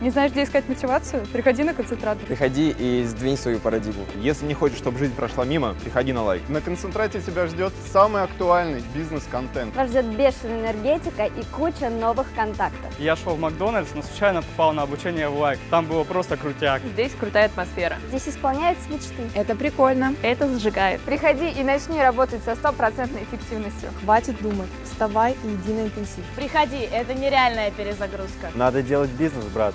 Не знаешь, где искать мотивацию? Приходи на концентратор. Приходи и сдвинь свою парадигму. Если не хочешь, чтобы жизнь прошла мимо, приходи на лайк. На концентрате тебя ждет самый актуальный бизнес-контент. Вас ждет бешеная энергетика и куча новых контактов. Я шел в Макдональдс, но случайно попал на обучение в лайк. Там было просто крутяк. Здесь крутая атмосфера. Здесь исполняются мечты. Это прикольно. Это зажигает. Приходи и начни работать со стопроцентной эффективностью. Хватит думать. Вставай и иди на интенсив. Приходи, это нереальная перезагрузка. Надо делать бизнес, брат.